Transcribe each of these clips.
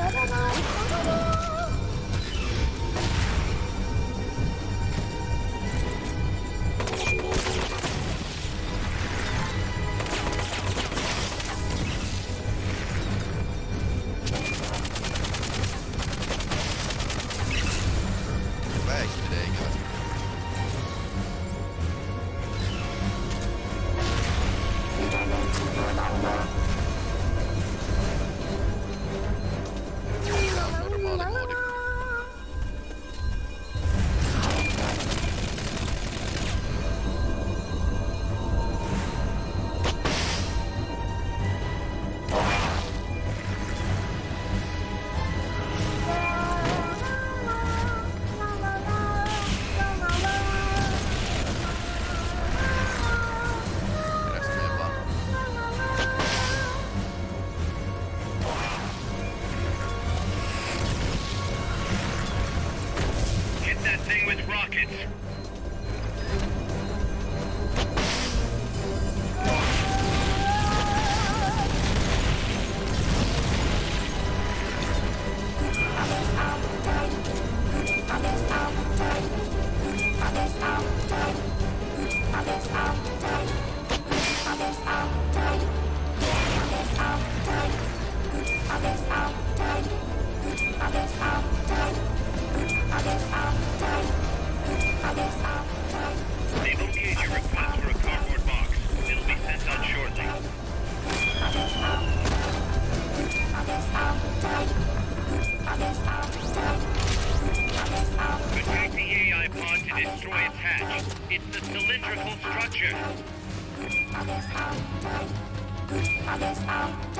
ただない。ただない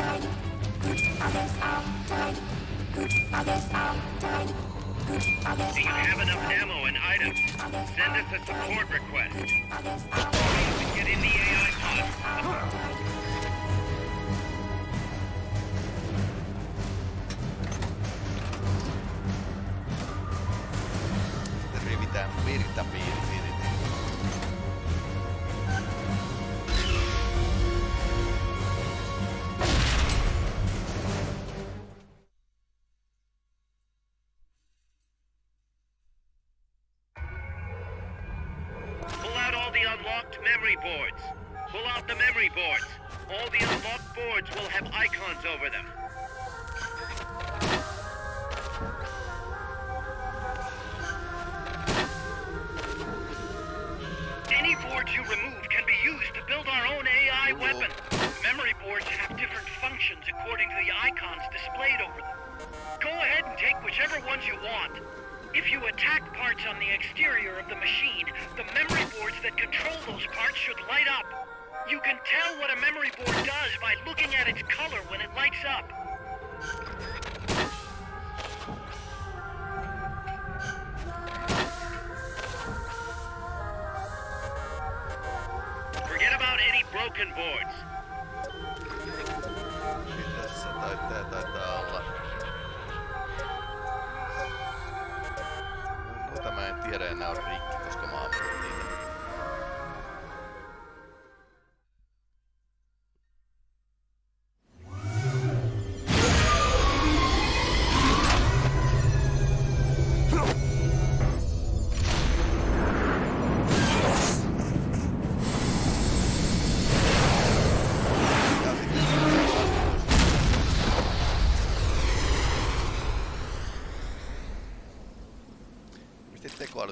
Do you have enough ammo and items? Send us a support request. Get in the AI pod.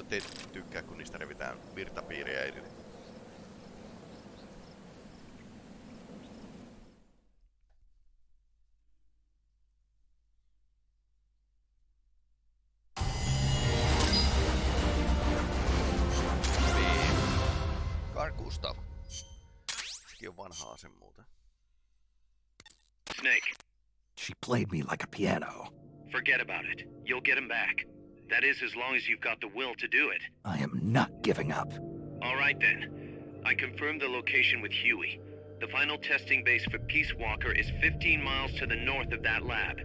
Tekoälyt ei tykkää, kun niistä revitään virtapiiriä irti? Niin. Gustav. Sekin on vanha ase muuten. Snake, She played me like a piano. forget about it. You'll get him back. That is, as long as you've got the will to do it. I am not giving up. All right then. I confirmed the location with Huey. The final testing base for Peace Walker is 15 miles to the north of that lab.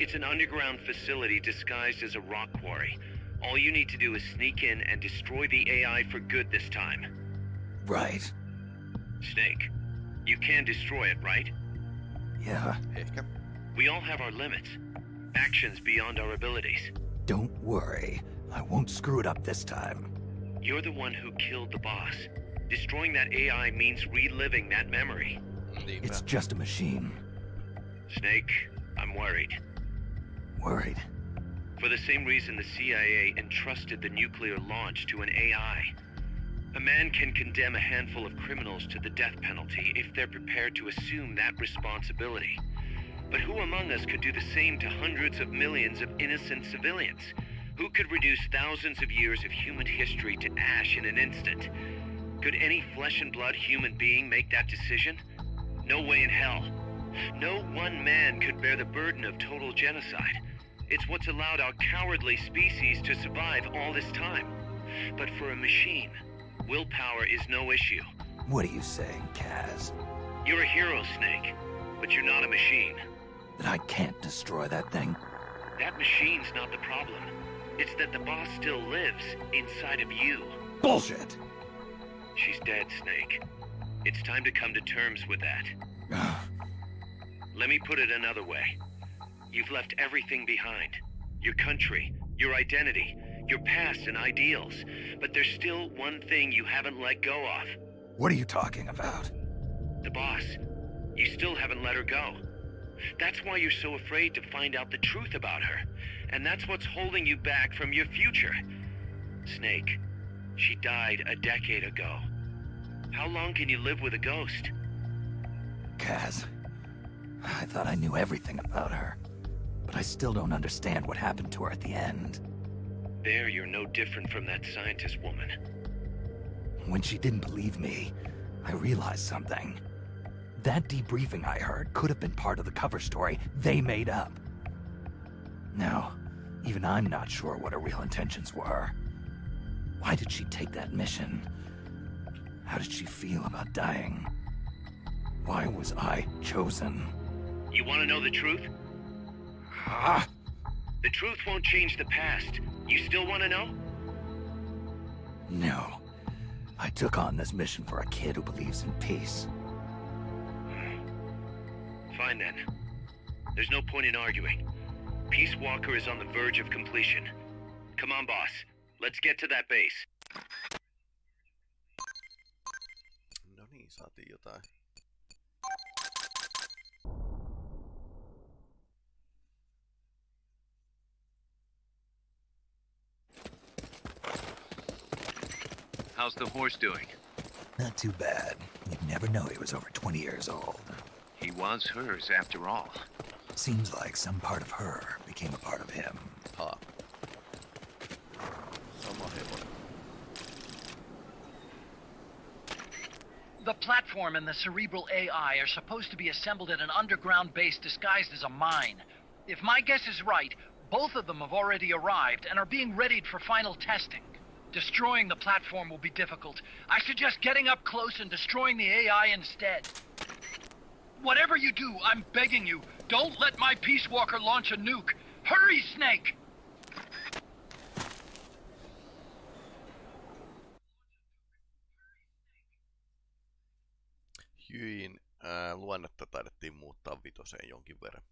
It's an underground facility disguised as a rock quarry. All you need to do is sneak in and destroy the AI for good this time. Right. Snake, you can destroy it, right? Yeah. Ehkä. We all have our limits. Actions beyond our abilities. Don't worry. I won't screw it up this time. You're the one who killed the boss. Destroying that AI means reliving that memory. It's just a machine. Snake, I'm worried. Worried. For the same reason the CIA entrusted the nuclear launch to an AI. A man can condemn a handful of criminals to the death penalty if they're prepared to assume that responsibility. But who among us could do the same to hundreds of millions of innocent civilians? Who could reduce thousands of years of human history to ash in an instant? Could any flesh and blood human being make that decision? No way in hell. No one man could bear the burden of total genocide. It's what's allowed our cowardly species to survive all this time. But for a machine, willpower is no issue. What are you saying, Kaz? You're a hero, Snake, but you're not a machine. That I can't destroy that thing? That machine's not the problem. It's that the boss still lives inside of you. Bullshit! She's dead, Snake. It's time to come to terms with that. Let me put it another way. You've left everything behind. Your country, your identity, your past and ideals. But there's still one thing you haven't let go of. what are you talking about? The boss. You still haven't let her go. That's why you're so afraid to find out the truth about her. And that's what's holding you back from your future. Snake, she died a decade ago. How long can you live with a ghost? Kaz. I thought I knew everything about her. But I still don't understand what happened to her at the end. There, you're no different from that scientist woman. when she didn't believe me, I realized something. That debriefing I heard could have been part of the cover story they made up. Now, even I'm not sure what her real intentions were. Why did she take that mission? How did she feel about dying? Why was I chosen? You want to know the truth? Ah! The truth won't change the past. You still want to know? No. I took on this mission for a kid who believes in peace. Fine then. There's no point in arguing. Peace Walker is on the verge of completion. Come on, boss. Let's get to that base. No niin, saatiin jotain. How's the horse doing? Not too bad. You'd never know he was over 20 years old. He was hers, after all. Seems like some part of her became a part of him. Ha. Sama hevonen. The platform and the cerebral AI are supposed to be assembled at an underground base disguised as a mine. If my guess is right, both of them have already arrived and are being readied for final testing. Destroying the platform will be difficult. I suggest getting up close and destroying the AI instead. Whatever you do, I'm begging you, don't let my Peace Walker launch a nuke. Hurry, Snake! Jyin äh, ää, luonnetta taidettiin muuttaa vitoseen jonkin verran.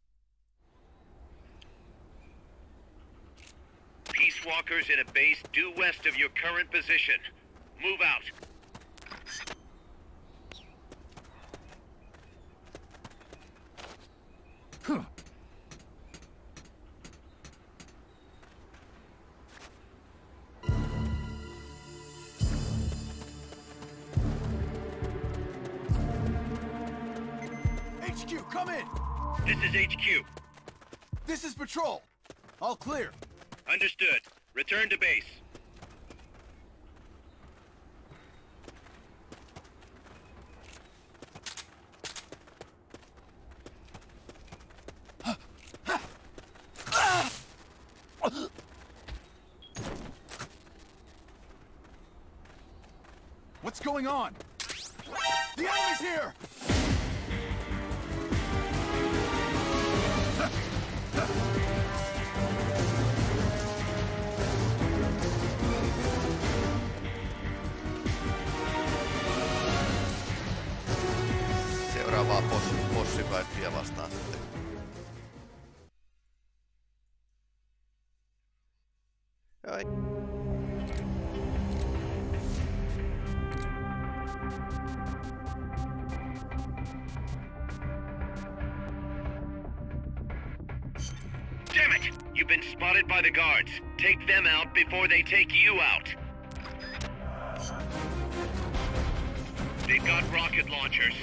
Peace Walkers in a base due west of your current position. Move out. Patrol. All clear. Understood. Return to base. Boss, vastaan sitten. Ai. Damn it! You've been spotted by the guards. Take them out before they take you out. They've got rocket launchers.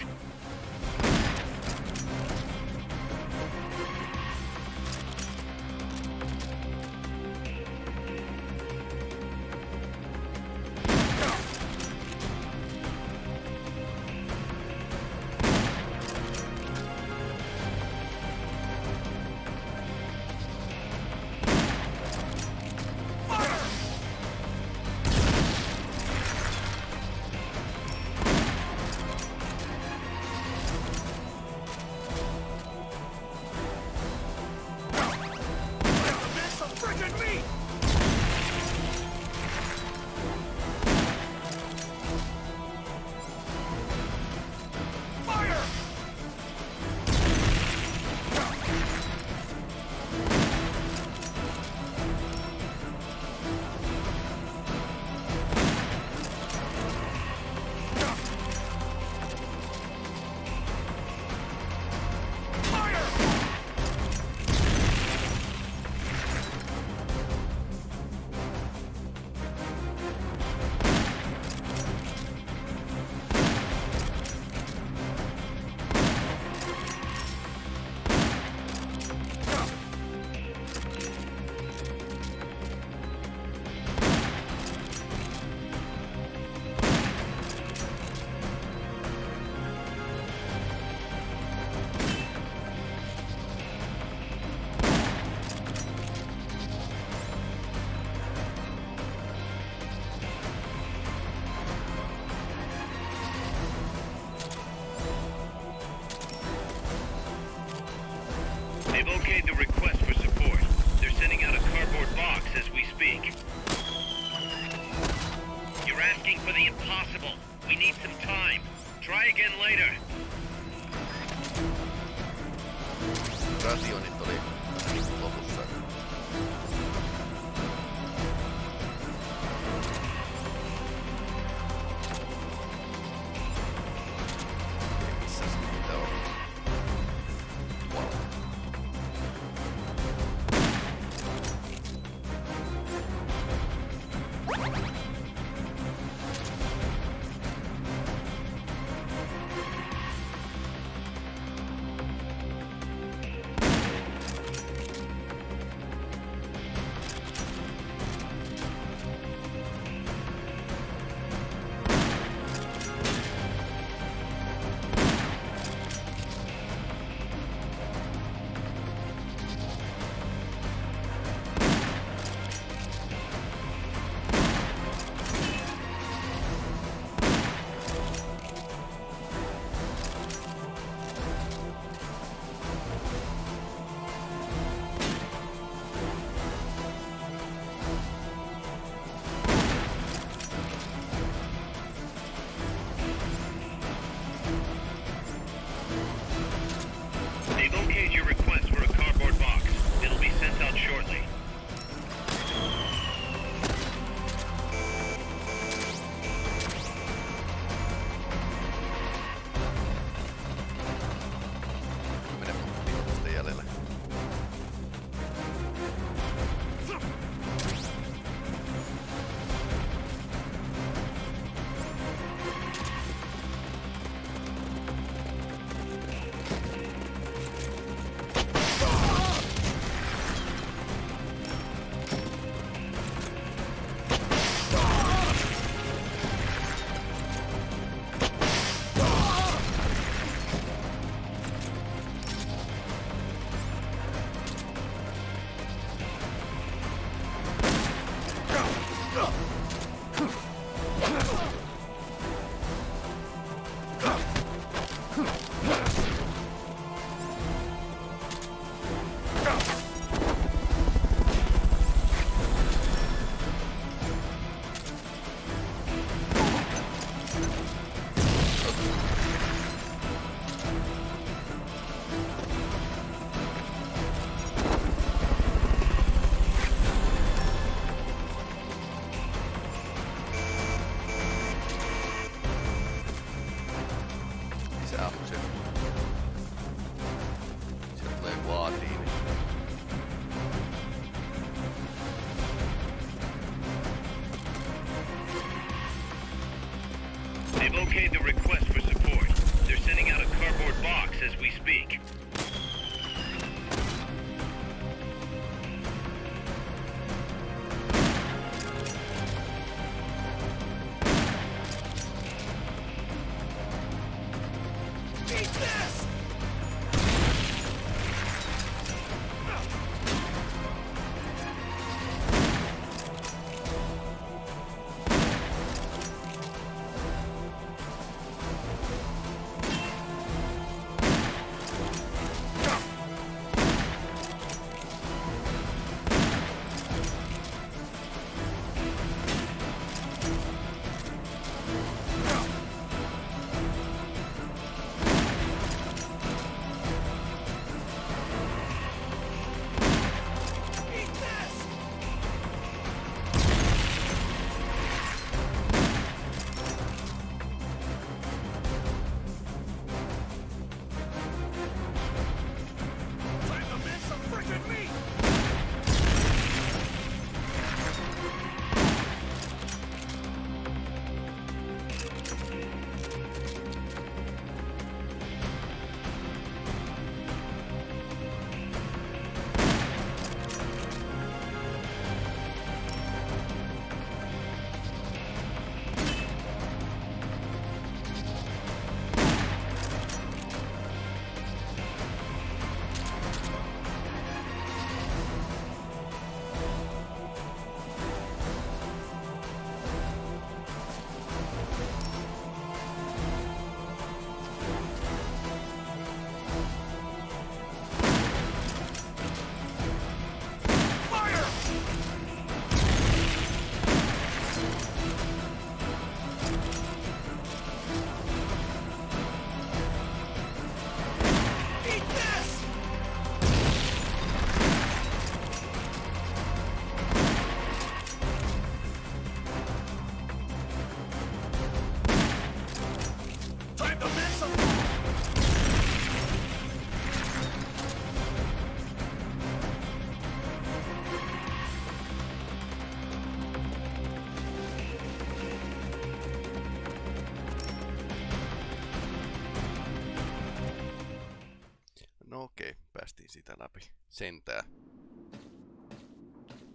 Läpi. Sentää.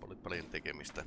Oli paljon tekemistä.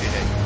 Ja yksi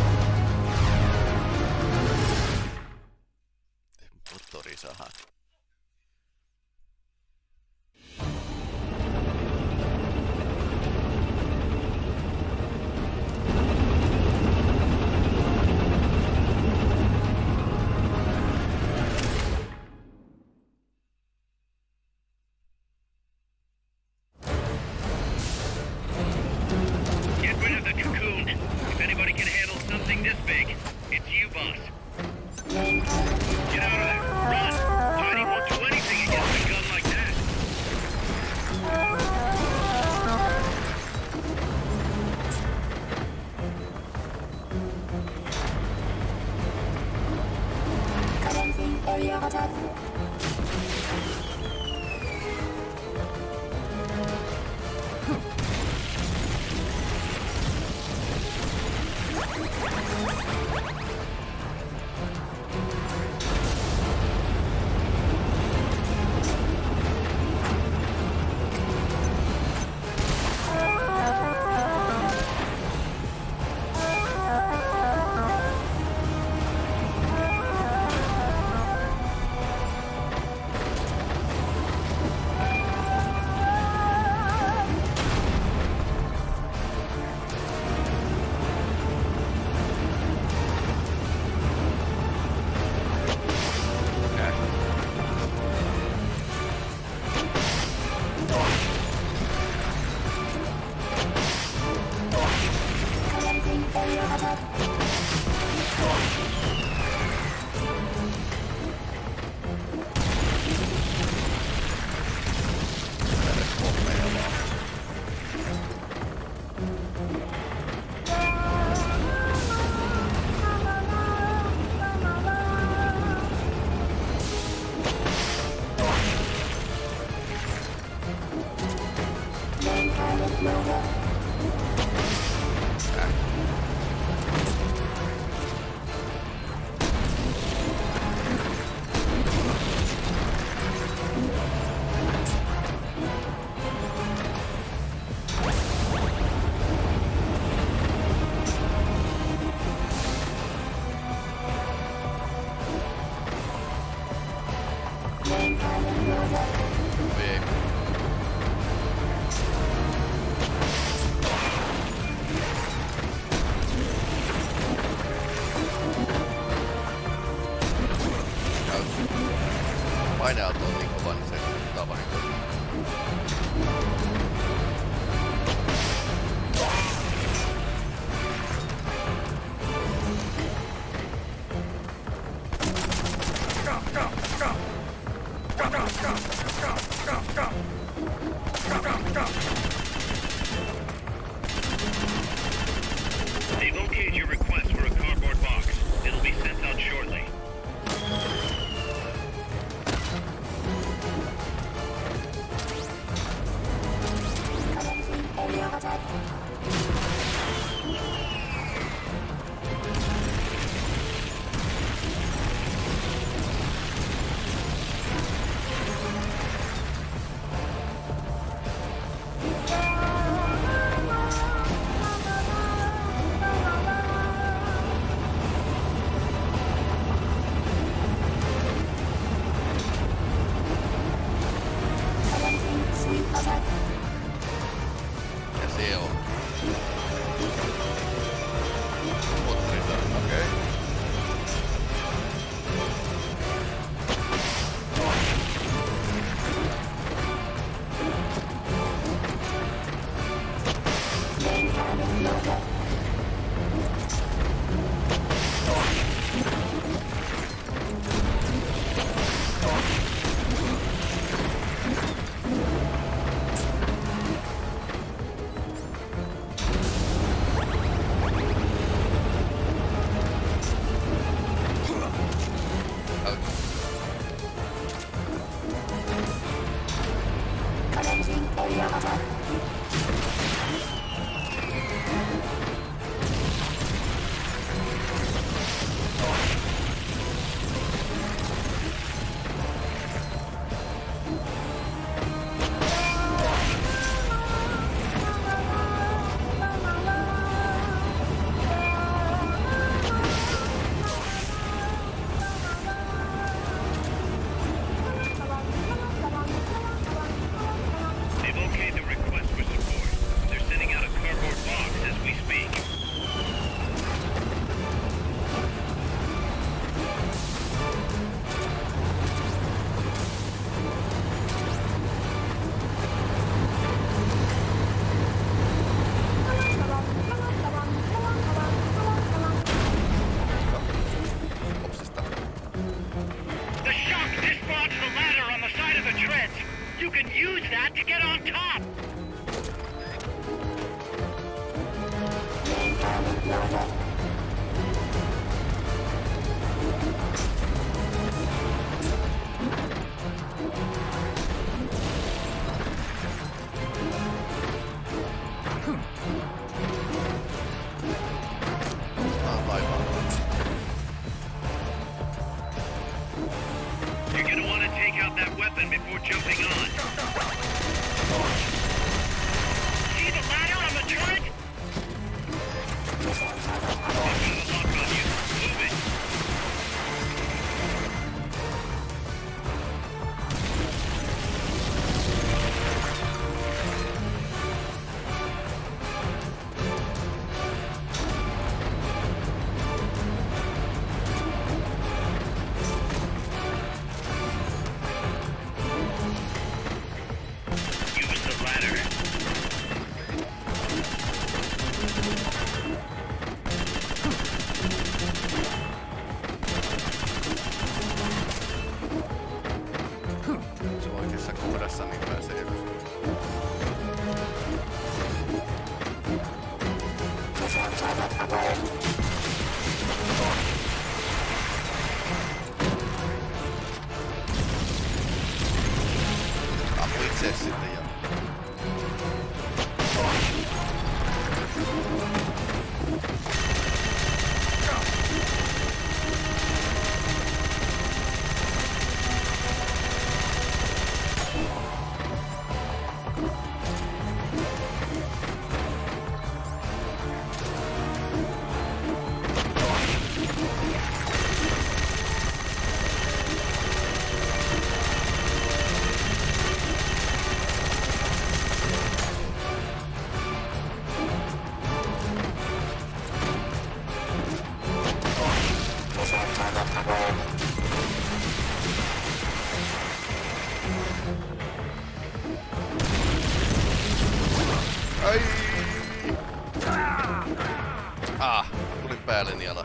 päälle niala.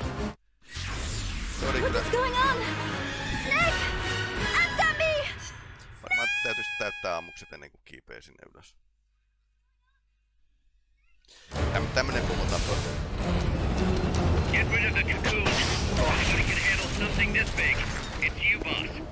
Se oli kyllä... Varmaan täytyisi täyttää ammukset ennen kuin kiipee sinne ylös. Täm, tämmönen pullo tappoi. Get rid of the cocoon. Nobody can handle something this big. It's you, boss.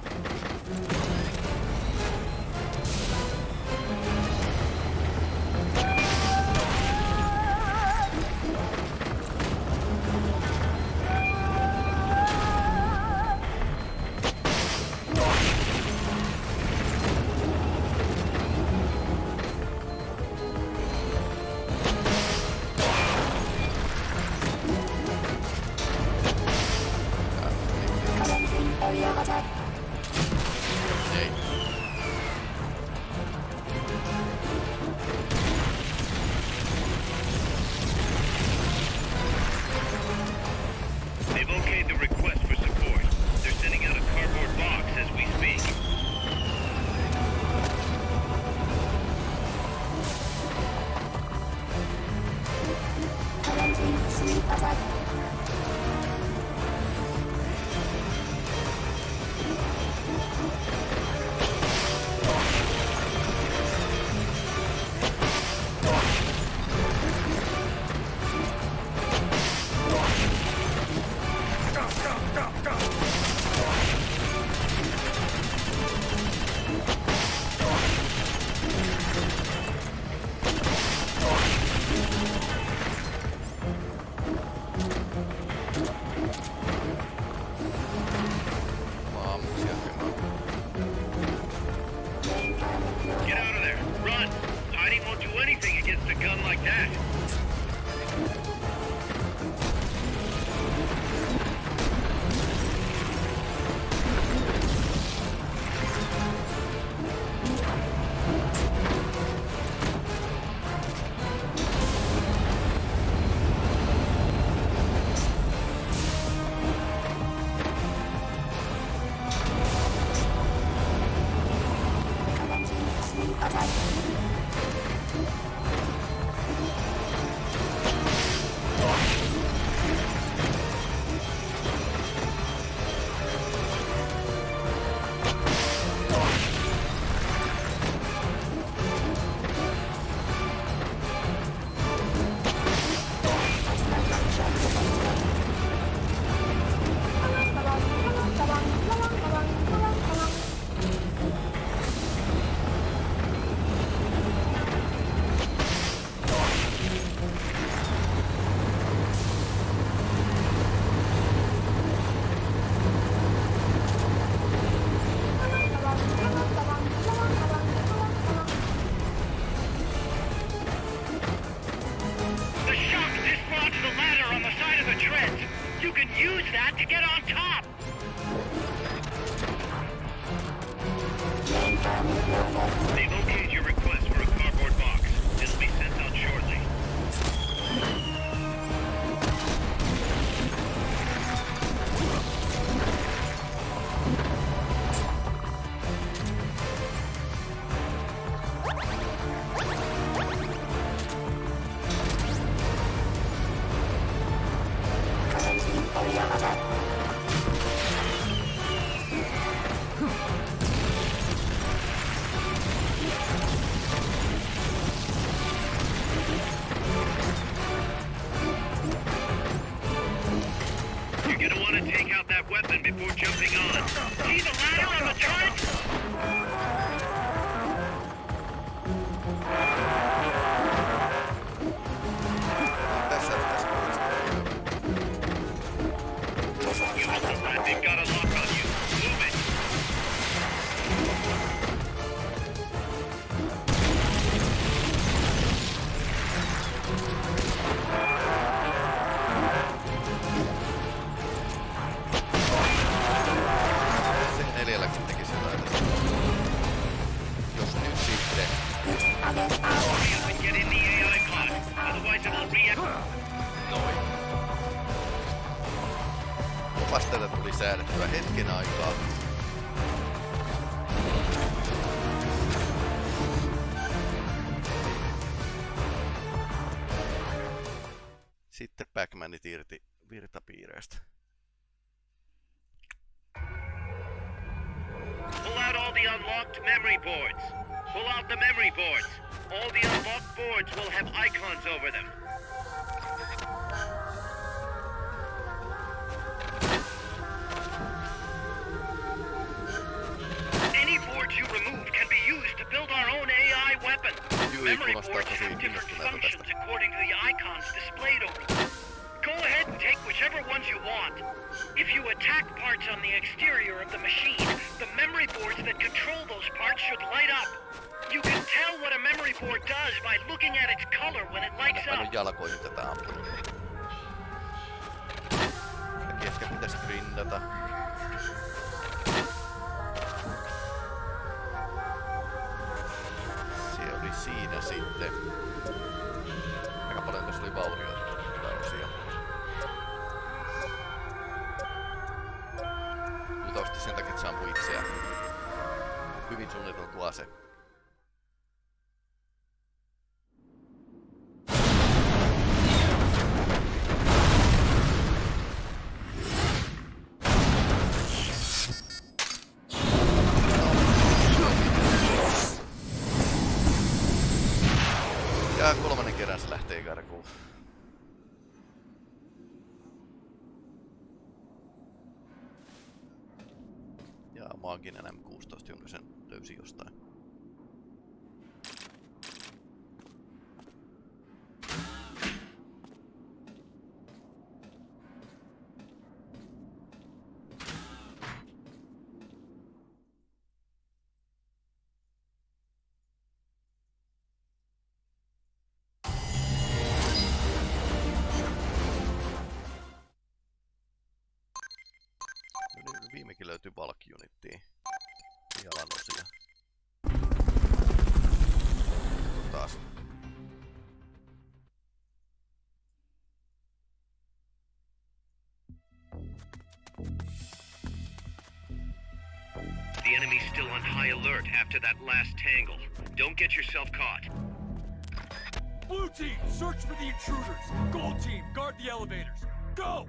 山が 감사합니다. viimekin löytyy bulk unittiin. Jalan osia. Taas. The enemy's still on high alert after that last tangle. Don't get yourself caught. Blue team, search for the intruders. Gold team, guard the elevators. Go!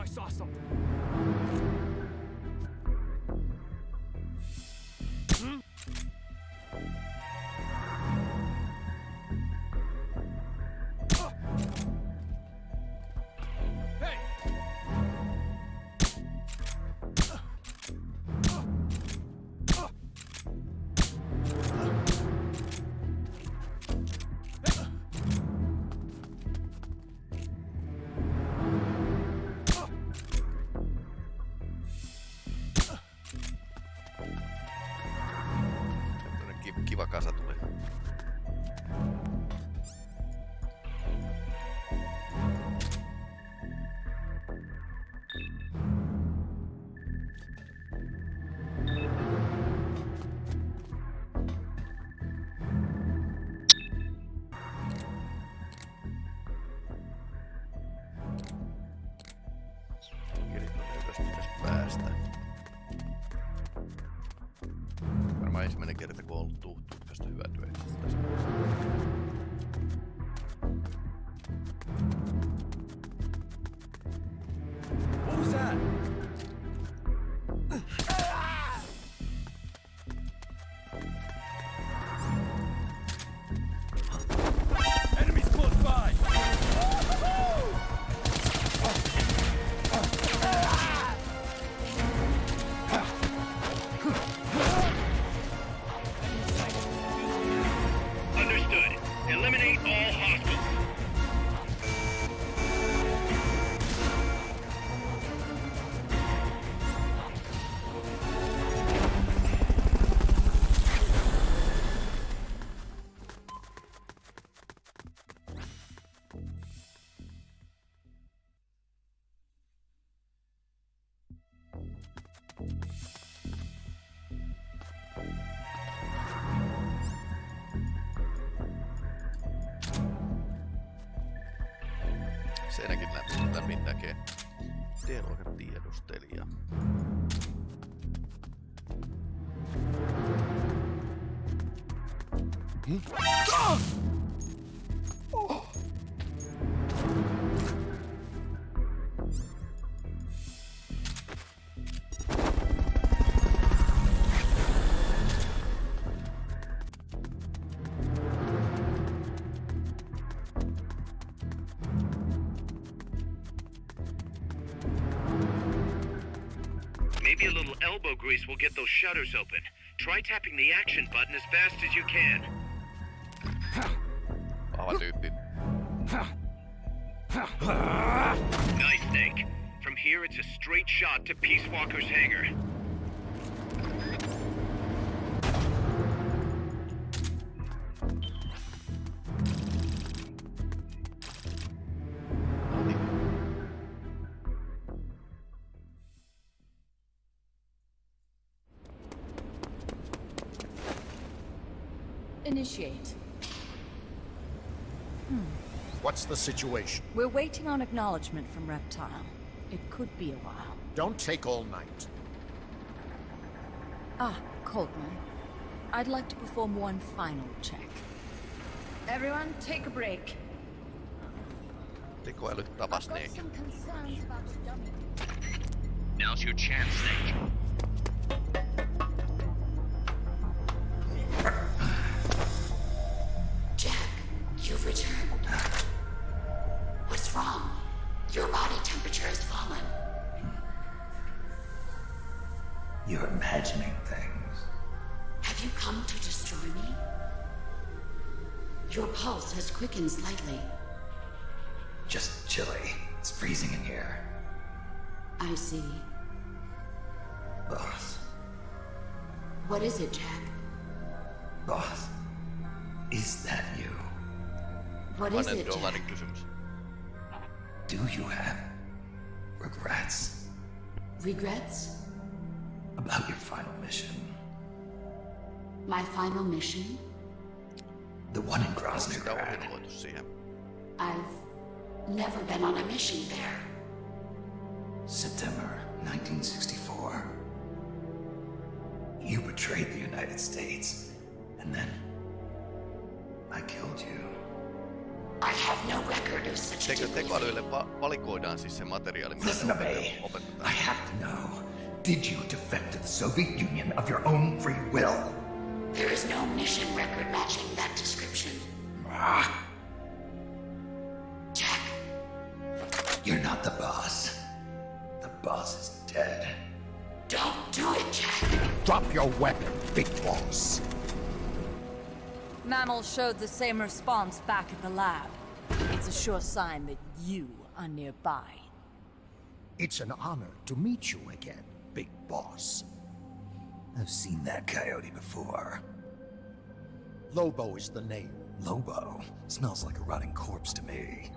I saw something. vakaa tuhtuutkasta hyötyä tiedustelija. Hmm? Elbow grease will get those shutters open. Try tapping the action button as fast as you can. We're waiting on acknowledgement from Reptile. It could be a while. Don't take all night. Ah, Coldman. I'd like to perform one final check. Everyone, take a break. Tekoäly tapas Got Snake. some concerns about the dummy. Now's your chance, Snake. Final mission? The one in Sitä Groznyj Grad. ohjelmoitu siihen. I've never been on a mission there. September 1964. You betrayed the United States, and then I killed you. I have no record of such a Teko, degree. tekoälyille va- valikoidaan siis se materiaali, mitä Listen ne to me. opet- I opetetaan. have to know. Did you defect to the Soviet Union of your own free will? There is no mission record matching that description. Ah, Jack, you're not the boss. The boss is dead. don't do it, Jack. Drop your weapon, big boss. Mammal showed the same response back at the lab. It's a sure sign that you are nearby. It's an honor to meet you again, big boss. I've seen that coyote before. Lobo is the name. Lobo smells like a rotting corpse to me.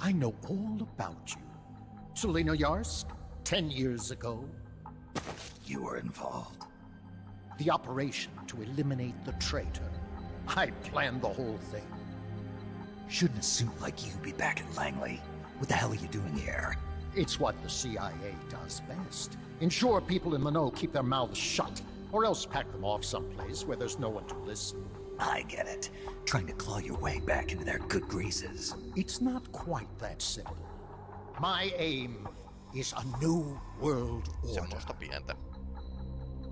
I know all about you. Tselinoyarsk, ten years ago, You were involved. the operation to eliminate the traitor. I planned the whole thing. Shouldn't a suit like you be back at Langley? What the hell are you doing here? It's what the CIA does best. Ensure people in the know keep their mouths shut, or else pack them off someplace where there's no one to listen. I get it. Trying to claw your way back into their good graces. It's not quite that simple. My aim is a new world order. Semmoista pientä.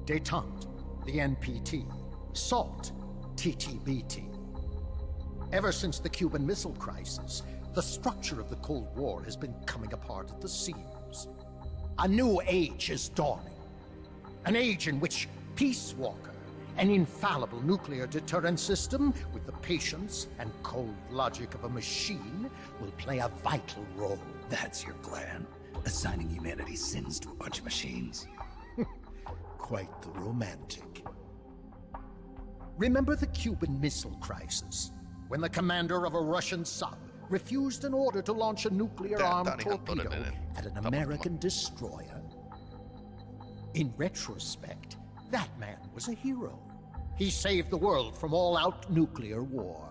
Detente, the NPT. SALT, TTBT. Ever since the Cuban Missile Crisis, the structure of the Cold War has been coming apart at the seams. A new age is dawning. An age in which Peace Walker, an infallible nuclear deterrent system with the patience and cold logic of a machine, will play a vital role. That's your plan. Assigning humanity's sins to a bunch of machines. Quite the romantic. Remember the Cuban Missile Crisis? When the commander of a Russian sub refused an order to launch a nuclear-armed Tää- tää on ihan torpedo at an. American destroyer? In retrospect, that man was a hero. He saved the world from all-out nuclear war.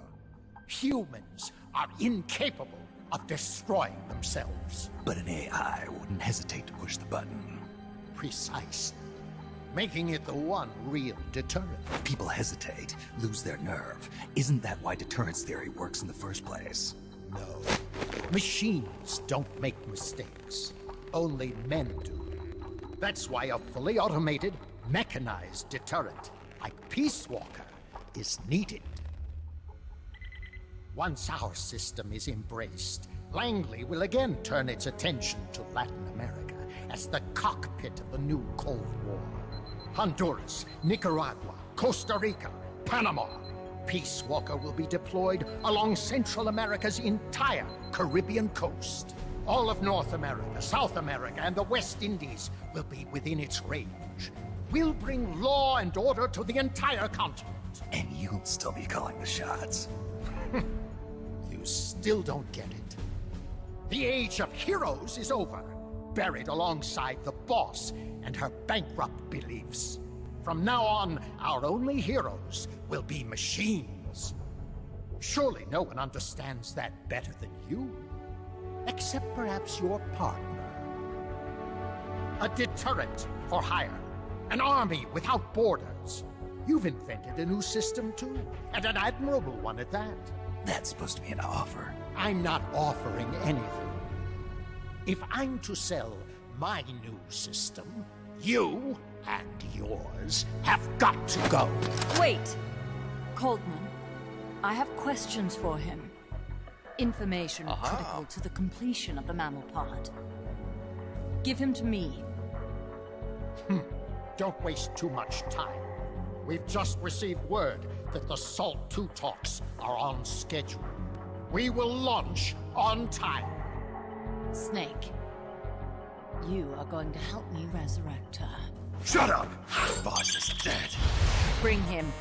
Humans are incapable of destroying themselves. But an AI wouldn't hesitate to push the button. Precisely. Making it the one real deterrent. People hesitate, lose their nerve. Isn't that why deterrence theory works in the first place? No. Machines don't make mistakes. Only men do. That's why a fully automated, mechanized deterrent like Peace Walker is needed. Once our system is embraced, Langley will again turn its attention to Latin America as the cockpit of the new Cold War. Honduras, Nicaragua, Costa Rica, Panama. Peace Walker will be deployed along Central America's entire Caribbean coast. All of North America, South America, and the West Indies will be within its range. We'll bring law and order to the entire continent. And you'll still be calling the shots. You still don't get it. The age of heroes is over, buried alongside the boss and her bankrupt beliefs. From now on, our only heroes will be machines. Surely no one understands that better than you. Except perhaps your partner. A deterrent for hire. An army without borders. You've invented a new system too, and an admirable one at that. That's supposed to be an offer. I'm not offering anything. If I'm to sell my new system, you and yours have got to go. Wait! Coldman, I have questions for him. Information Aha. critical to the completion of the mammal pod. Give him to me. Hmm. Don't waste too much time. We've just received word that the SALT 2 talks are on schedule. We will launch on time. Snake, you are going to help me resurrect her. Shut up! Boss is dead. Bring him.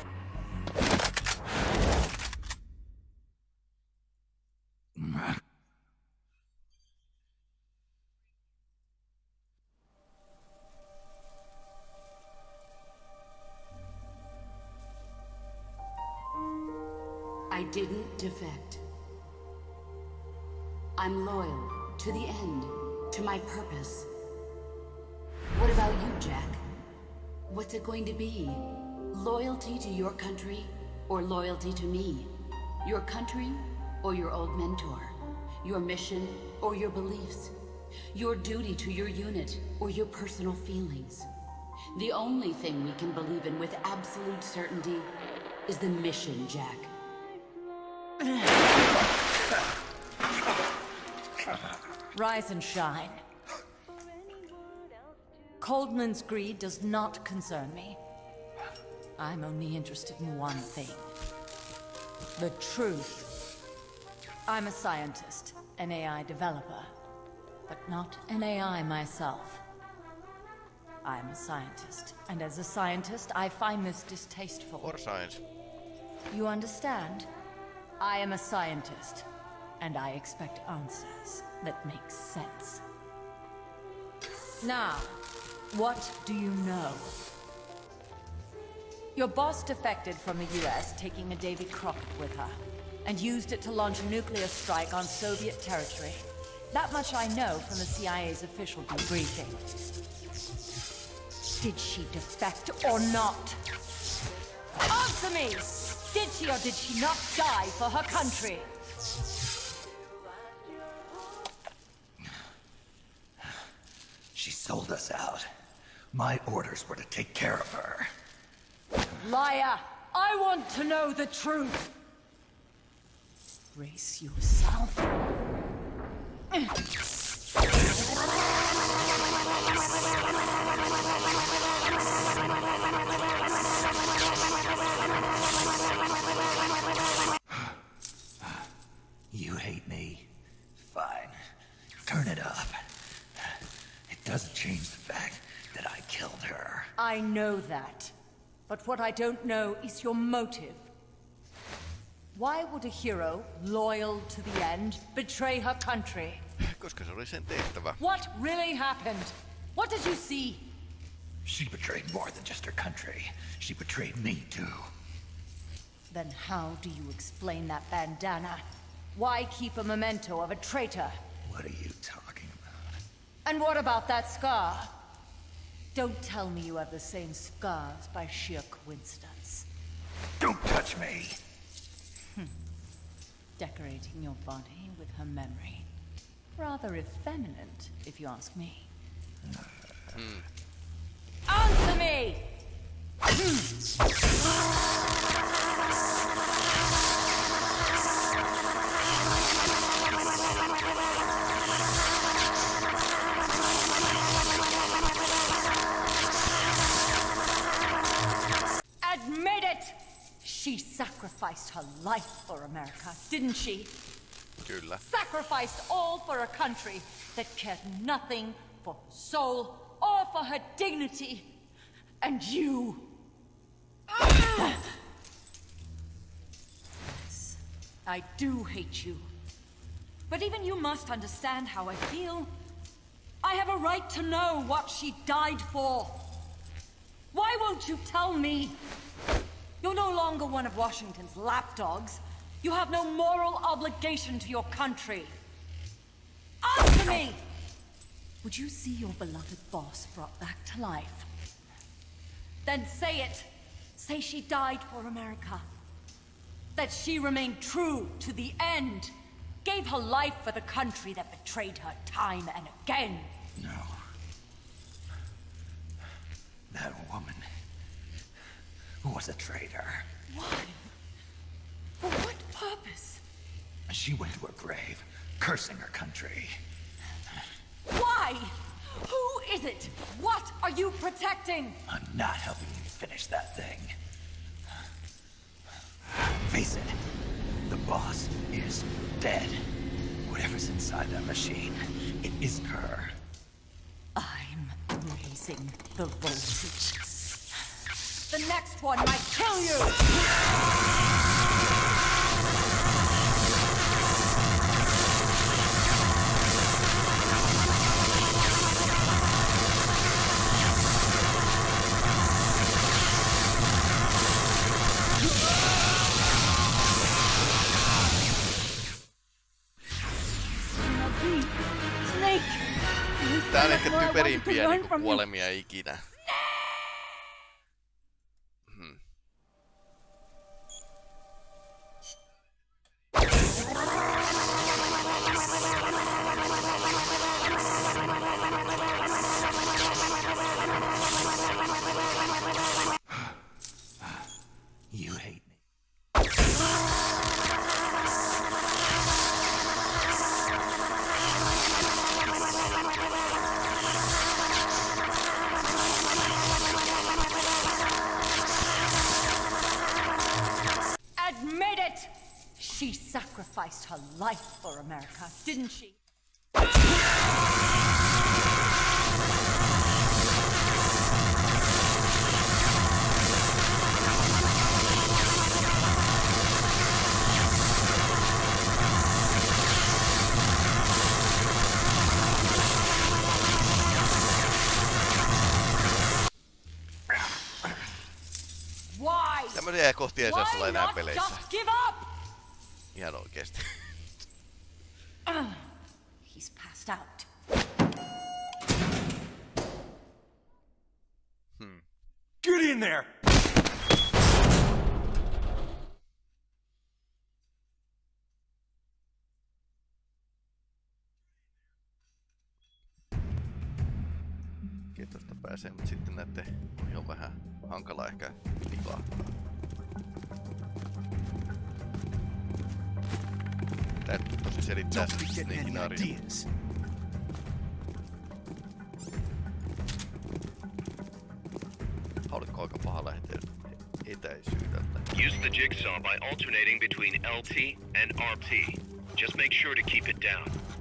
I didn't defect. I'm loyal to the end, to my purpose. What about you, Jack? What's it going to be? Loyalty to your country or loyalty to me? Your country or your old mentor? Your mission or your beliefs? Your duty to your unit or your personal feelings? The only thing we can believe in with absolute certainty is the mission, Jack. Rise and shine. Coldman's greed does not concern me. I'm only interested in one thing. The truth. I'm a scientist, an AI developer, but not an AI myself. I'm a scientist, and as a scientist, I find this distasteful. For science. You understand? I am a scientist, and I expect answers that make sense. Now, what do you know? Your boss defected from the US, taking a Davy Crockett with her, and used it to launch a nuclear strike on Soviet territory. That much I know from the CIA's official debriefing. Did she defect or not? Answer me! Did she or did she not die for her country? She sold us out. My orders were to take care of her. Liar! I want to know the truth! Brace yourself. You hate me? Fine. Turn it up. It doesn't change the fact that I killed her. I know that. But what I don't know is your motive. Why would a hero, loyal to the end, betray her country? Koska se oli sen tehtävä. What really happened? What did you see? She betrayed more than just her country. She betrayed me, too. Then how do you explain that bandana? Why keep a memento of a traitor? What are you talking about? And what about that scar? Don't tell me you have the same scars by sheer coincidence. Don't touch me! Hmm. Decorating your body with her memory. Rather effeminate, if you ask me. Hmm. Answer me! Hmm. She sacrificed her life for America, didn't she? Kyllä. Sacrificed all for a country that cared nothing for her soul or for her dignity. And you. Yes, I do hate you. But even you must understand how I feel. I have a right to know what she died for. Why won't you tell me? You're no longer one of Washington's lapdogs. You have no moral obligation to your country. Answer me! Would you see your beloved boss brought back to life? Then say it. Say she died for America. That she remained true to the end. Gave her life for the country that betrayed her time and again. No. That woman was a traitor. Why? For what purpose? She went to her grave, cursing her country. Why? Who is it? What are you protecting? I'm not helping you finish that thing. Face it, the boss is dead. Whatever's inside that machine, it isn't her. I'm raising the voltage. The next one might kill you! Tää on ehkä typerimpiä kuolemia ikinä. Sacrificed her life for America, didn't she? Why? Tämmöisiä kohtia ei saa olla Why enää not peleissä. Ihan oikeesti. He's passed out. Get in there! Kiitosta pääsee, mutta sitten näette on vähän hankala ehkä livahtaa. Täytyy tosi selittää Don't be se getting any Snakein ideas. Haluatko aika paha lähteä etäisyydeltä? Use the jigsaw by alternating between LT and RT. Just make sure to keep it down.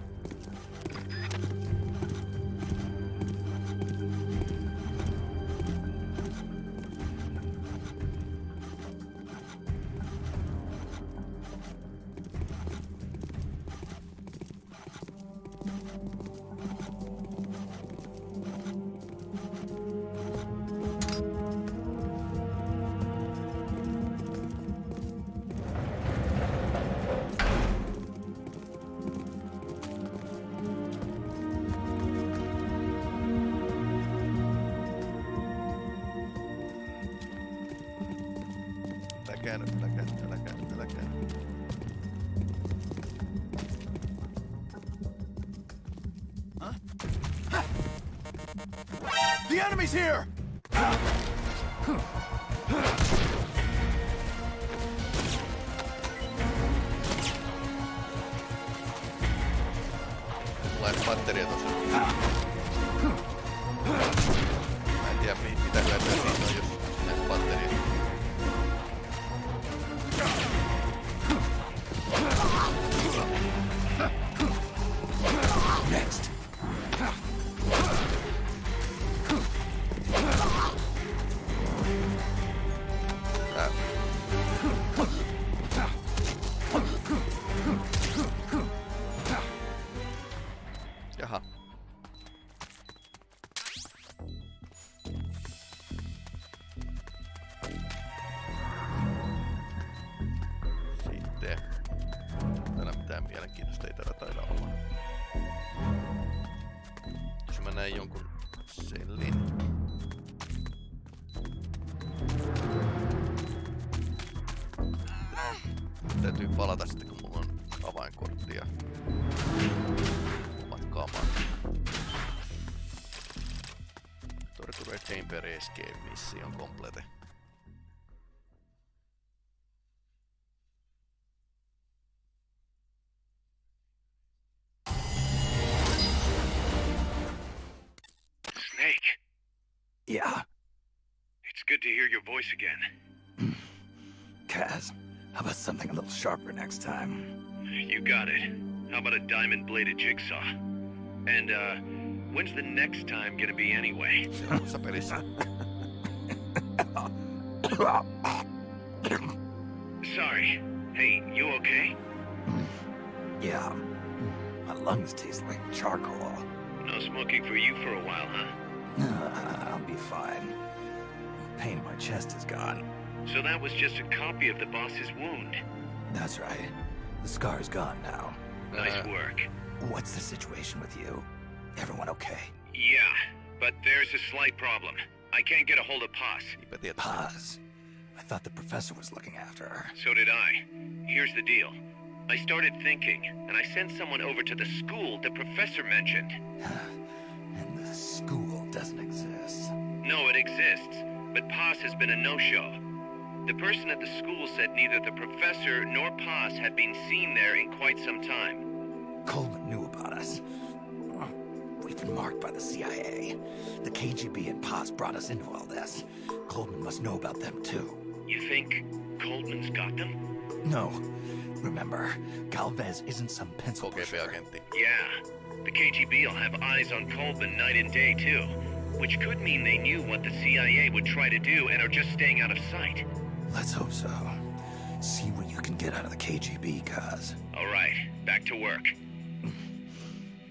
Enemy's here! Escape Mission complete. Snake, Yeah, it's good to hear your voice again. Kaz. How about something a little sharper next time? You got it. How about a diamond bladed jigsaw? And, uh, when's the next time gonna be anyway? Seuraavassa pelissä. Sorry. Hey, you okay? yeah. My lungs taste like charcoal. No smoking for you for a while, huh? Uh, I'll be fine. The pain in my chest is gone. So that was just a copy of the boss's wound. That's right. The scar's gone now. Nice Uh, work. What's the situation with you? Everyone okay? Yeah, but there's a slight problem. I can't get a hold of Paz. But the Paz. I thought the professor was looking after her. So did I. Here's the deal. I started thinking, and I sent someone over to the school the professor mentioned. And the school doesn't exist. No, it exists, but Paz has been a no-show. The person at the school said neither the professor nor Paz had been seen there in quite some time. Coldman knew about us. We've been marked by the CIA. The KGB and Paz brought us into all this. Coldman must know about them too. You think Coldman's got them? No. Remember, Galvez isn't some pencil pusher. Yeah. The KGB will have eyes on Coldman night and day, too. Which could mean they knew what the CIA would try to do and are just staying out of sight. Let's hope so. See what you can get out of the KGB, Kaz. All right, back to work.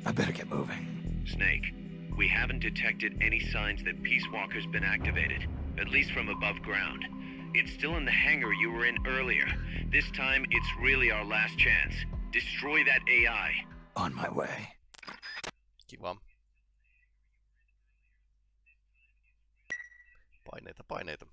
I better get moving. Snake, we haven't detected any signs that Peace Walker's been activated, at least from above ground. It's still in the hangar you were in earlier. This time, it's really our last chance. Destroy that AI. On my way. Kiva. Paineita, paineita.